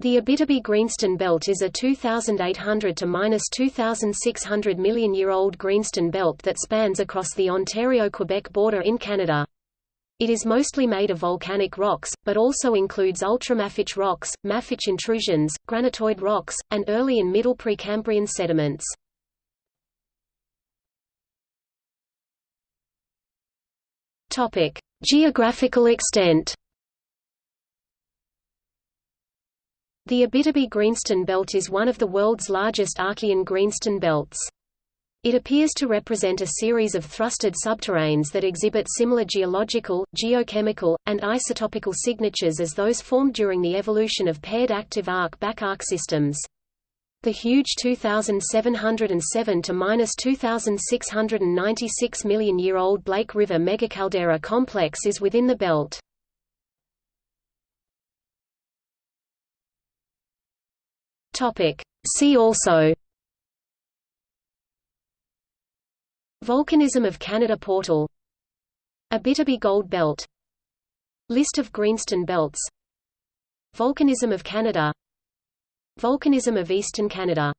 The Abitibi-Greenstone Belt is a 2,800 to minus 2,600 million year old greenstone belt that spans across the Ontario-Quebec border in Canada. It is mostly made of volcanic rocks, but also includes ultramafic rocks, mafic intrusions, granitoid rocks, and early and middle Precambrian sediments. Geographical extent. The Abitibi-Greenstone Belt is one of the world's largest Archean greenstone belts. It appears to represent a series of thrusted subterranes that exhibit similar geological, geochemical, and isotopical signatures as those formed during the evolution of paired active arc-back-arc systems. The huge 2,707 to minus 2,696 million year old Blake River megacaldera complex is within the belt. Topic. See also Volcanism of Canada Portal Abitibi Gold Belt List of greenstone belts Volcanism of Canada Volcanism of Eastern Canada